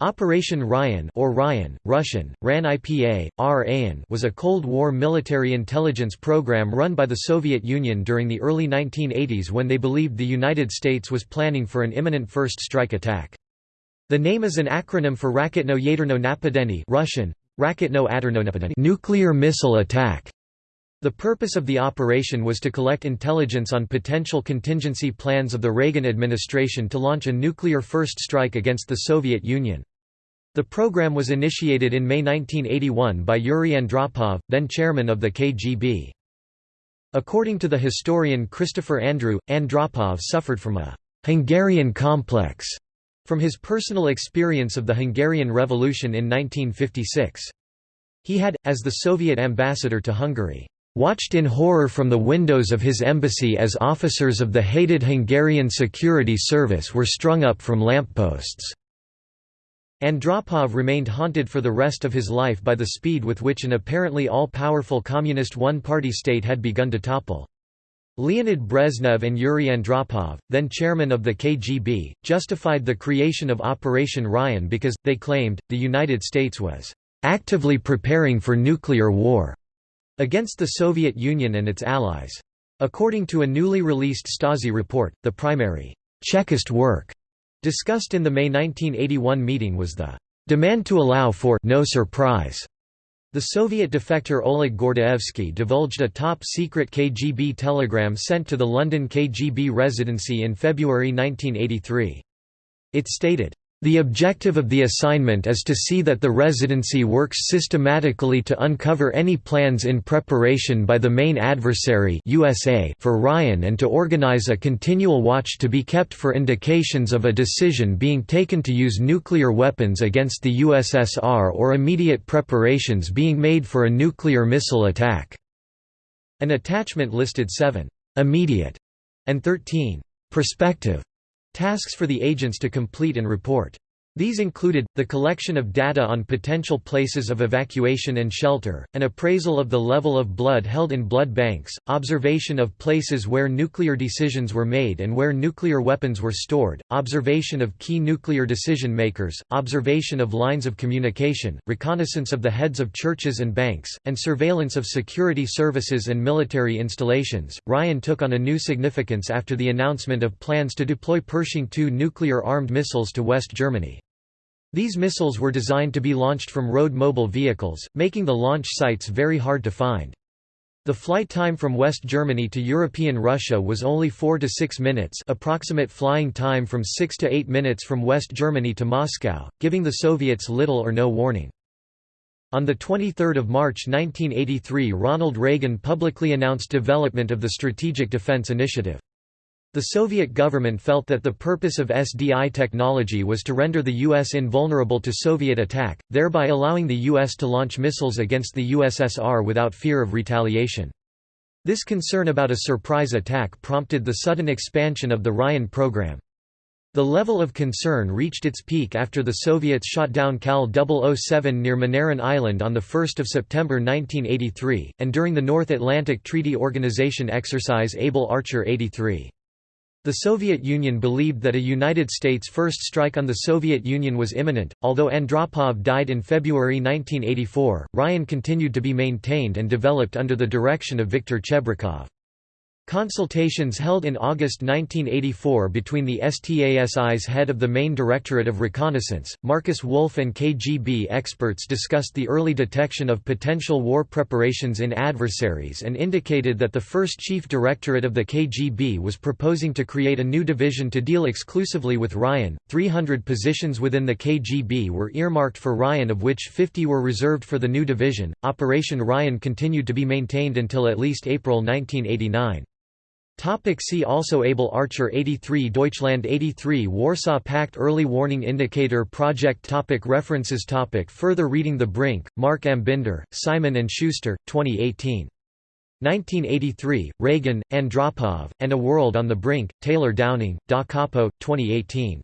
Operation Ryan or Ryan, Russian, RAN IPA, RAN was a Cold War military intelligence program run by the Soviet Union during the early 1980s when they believed the United States was planning for an imminent first strike attack. The name is an acronym for Raketno Yaderno Napadeni Russian, Raketno Aderno nuclear missile attack. The purpose of the operation was to collect intelligence on potential contingency plans of the Reagan administration to launch a nuclear first strike against the Soviet Union. The program was initiated in May 1981 by Yuri Andropov, then chairman of the KGB. According to the historian Christopher Andrew, Andropov suffered from a «Hungarian complex» from his personal experience of the Hungarian Revolution in 1956. He had, as the Soviet ambassador to Hungary, watched in horror from the windows of his embassy as officers of the hated Hungarian security service were strung up from lampposts. Andropov remained haunted for the rest of his life by the speed with which an apparently all-powerful communist one-party state had begun to topple. Leonid Brezhnev and Yuri Andropov, then chairman of the KGB, justified the creation of Operation Ryan because, they claimed, the United States was "...actively preparing for nuclear war." against the Soviet Union and its allies. According to a newly released Stasi report, the primary Chekist work discussed in the May 1981 meeting was the demand to allow for no surprise. The Soviet defector Oleg Gordievsky divulged a top-secret KGB telegram sent to the London KGB residency in February 1983. It stated, the objective of the assignment is to see that the residency works systematically to uncover any plans in preparation by the main adversary USA for Ryan and to organize a continual watch to be kept for indications of a decision being taken to use nuclear weapons against the USSR or immediate preparations being made for a nuclear missile attack." An attachment listed 7 «immediate» and 13 «prospective» Tasks for the agents to complete and report. These included, the collection of data on potential places of evacuation and shelter, an appraisal of the level of blood held in blood banks, observation of places where nuclear decisions were made and where nuclear weapons were stored, observation of key nuclear decision makers, observation of lines of communication, reconnaissance of the heads of churches and banks, and surveillance of security services and military installations. Ryan took on a new significance after the announcement of plans to deploy Pershing II nuclear armed missiles to West Germany. These missiles were designed to be launched from road mobile vehicles, making the launch sites very hard to find. The flight time from West Germany to European Russia was only 4 to 6 minutes approximate flying time from 6 to 8 minutes from West Germany to Moscow, giving the Soviets little or no warning. On 23 March 1983 Ronald Reagan publicly announced development of the Strategic Defense Initiative. The Soviet government felt that the purpose of SDI technology was to render the U.S. invulnerable to Soviet attack, thereby allowing the U.S. to launch missiles against the USSR without fear of retaliation. This concern about a surprise attack prompted the sudden expansion of the Ryan program. The level of concern reached its peak after the Soviets shot down KAL 007 near Moneron Island on 1 September 1983, and during the North Atlantic Treaty Organization exercise Able Archer 83. The Soviet Union believed that a United States first strike on the Soviet Union was imminent. Although Andropov died in February 1984, Ryan continued to be maintained and developed under the direction of Viktor Chebrikov. Consultations held in August 1984 between the STASI's head of the Main Directorate of Reconnaissance, Markus Wolf and KGB experts discussed the early detection of potential war preparations in adversaries and indicated that the first chief directorate of the KGB was proposing to create a new division to deal exclusively with Ryan. 300 positions within the KGB were earmarked for Ryan of which 50 were reserved for the new division. Operation Ryan continued to be maintained until at least April 1989. Topic see also Able Archer 83 Deutschland 83 Warsaw Pact Early Warning Indicator Project topic References topic Further reading The Brink, Marc Ambinder, Simon & Schuster, 2018. 1983, Reagan, Andropov, and A World on the Brink, Taylor Downing, Da Capo, 2018.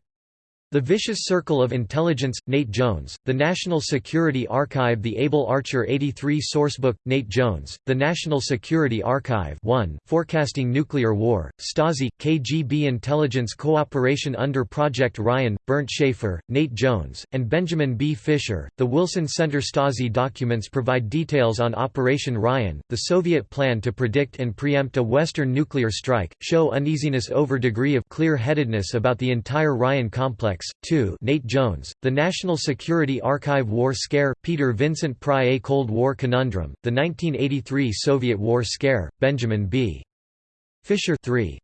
The Vicious Circle of Intelligence, Nate Jones, The National Security Archive. The Able Archer 83 Sourcebook, Nate Jones, The National Security Archive. 1, Forecasting Nuclear War, Stasi, KGB Intelligence Cooperation under Project Ryan, Bernd Schaefer, Nate Jones, and Benjamin B. Fischer. The Wilson Center Stasi documents provide details on Operation Ryan, the Soviet plan to predict and preempt a Western nuclear strike, show uneasiness over degree of clear-headedness about the entire Ryan complex, 2 Nate Jones, The National Security Archive War Scare, Peter Vincent Pry A Cold War Conundrum, The 1983 Soviet War Scare, Benjamin B. Fischer 3